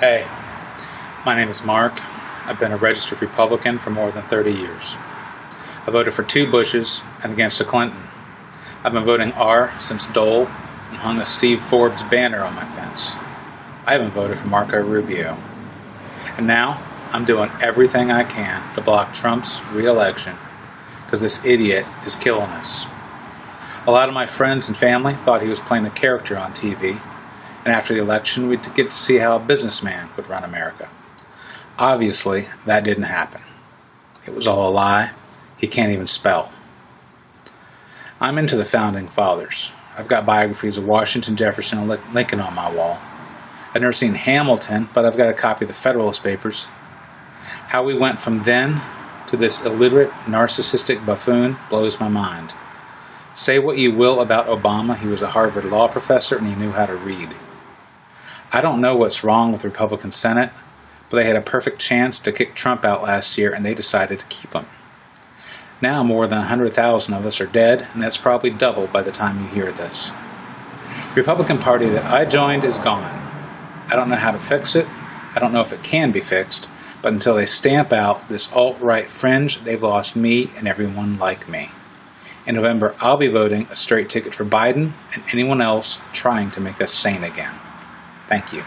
Hey, my name is Mark. I've been a registered Republican for more than 30 years. I voted for two Bushes and against a Clinton. I've been voting R since Dole and hung a Steve Forbes banner on my fence. I haven't voted for Marco Rubio. And now I'm doing everything I can to block Trump's re-election because this idiot is killing us. A lot of my friends and family thought he was playing a character on TV, and after the election we'd get to see how a businessman would run America. Obviously, that didn't happen. It was all a lie. He can't even spell. I'm into the founding fathers. I've got biographies of Washington, Jefferson, and Lincoln on my wall. I've never seen Hamilton, but I've got a copy of the Federalist Papers. How we went from then to this illiterate, narcissistic buffoon blows my mind. Say what you will about Obama, he was a Harvard law professor and he knew how to read. I don't know what's wrong with the Republican Senate, but they had a perfect chance to kick Trump out last year and they decided to keep him. Now more than 100,000 of us are dead, and that's probably double by the time you hear this. The Republican Party that I joined is gone. I don't know how to fix it. I don't know if it can be fixed, but until they stamp out this alt-right fringe, they've lost me and everyone like me. In November, I'll be voting a straight ticket for Biden and anyone else trying to make us sane again. Thank you.